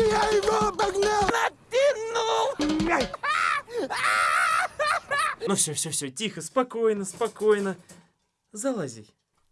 Я его обогнал! Ну все, все, все, тихо, спокойно, спокойно. Залази.